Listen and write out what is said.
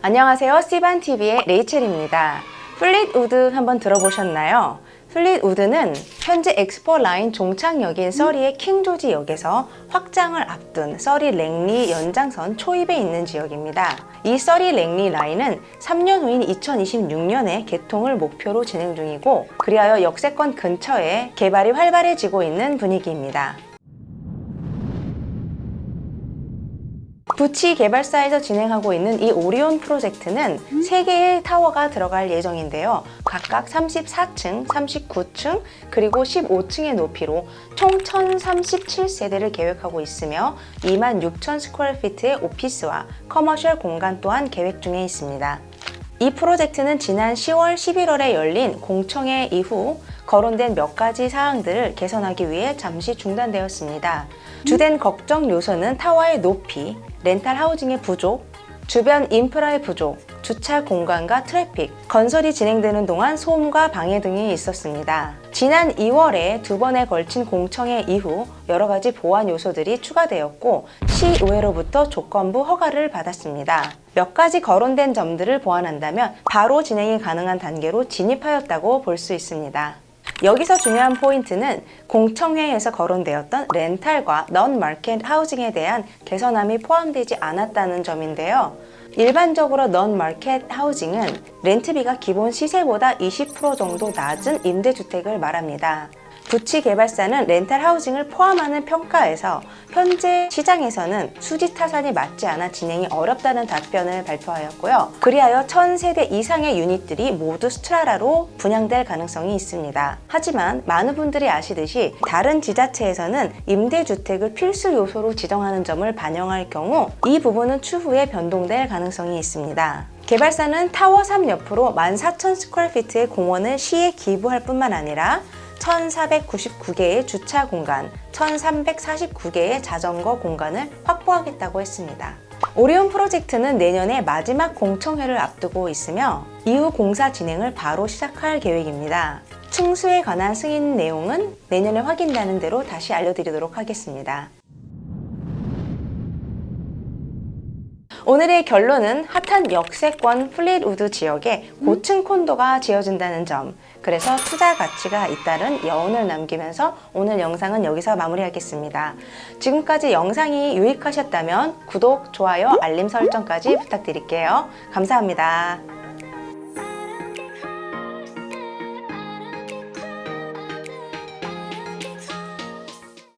안녕하세요. 씨반TV의 레이첼입니다. 플릿우드 한번 들어보셨나요? 플릿우드는 현재 엑스포 라인 종착역인 서리의 킹조지 역에서 확장을 앞둔 서리 랭리 연장선 초입에 있는 지역입니다. 이 서리 랭리 라인은 3년 후인 2026년에 개통을 목표로 진행 중이고 그리하여 역세권 근처에 개발이 활발해지고 있는 분위기입니다. 부치 개발사에서 진행하고 있는 이 오리온 프로젝트는 3개의 타워가 들어갈 예정인데요. 각각 34층, 39층, 그리고 15층의 높이로 총 1037세대를 계획하고 있으며 2만 6천 square feet의 오피스와 commercial 공간 또한 계획 중에 있습니다. 이 프로젝트는 지난 10월, 11월에 열린 공청회 이후 거론된 몇 가지 사항들을 개선하기 위해 잠시 중단되었습니다. 주된 걱정 요소는 타워의 높이, rental housing의 부족, 주변 인프라의 부족, 주차 공간과 트래픽, 건설이 진행되는 동안 소음과 방해 등이 있었습니다. 지난 2월에 두 번에 걸친 공청회 이후 여러 가지 보완 요소들이 추가되었고 시의회로부터 조건부 허가를 받았습니다. 몇 가지 거론된 점들을 보완한다면 바로 진행이 가능한 단계로 진입하였다고 볼 수 있습니다. 여기서 중요한 포인트는 공청회에서 거론되었던 rental과 non-market housing에 대한 개선안이 포함되지 않았다는 점인데요. 일반적으로 non-market housing은 렌트비가 기본 시세보다 20% 정도 낮은 임대주택을 말합니다. 부치 개발사는 rental housing을 포함하는 평가에서 현재 시장에서는 수지 타산이 맞지 않아 진행이 어렵다는 답변을 발표하였고요. 그리하여 1000세대 이상의 유닛들이 모두 strata로 분양될 가능성이 있습니다. 하지만 많은 분들이 아시듯이 다른 지자체에서는 임대주택을 필수 요소로 지정하는 점을 반영할 경우 이 부분은 추후에 변동될 가능성이 있습니다. 개발사는 타워 3 옆으로 14,000 square feet의 공원을 시에 기부할 뿐만 아니라 1499개의 주차 공간, 1349개의 자전거 공간을 확보하겠다고 했습니다. 오리온 프로젝트는 내년에 마지막 공청회를 앞두고 있으며 이후 공사 진행을 바로 시작할 계획입니다. 층수에 관한 승인 내용은 내년에 확인되는 대로 다시 알려드리도록 하겠습니다. 오늘의 결론은 핫한 역세권 플릿우드 지역에 고층 콘도가 지어진다는 점 그래서 투자 가치가 잇따른 여운을 남기면서 오늘 영상은 여기서 마무리하겠습니다. 지금까지 영상이 유익하셨다면 구독, 좋아요, 알림 설정까지 부탁드릴게요. 감사합니다.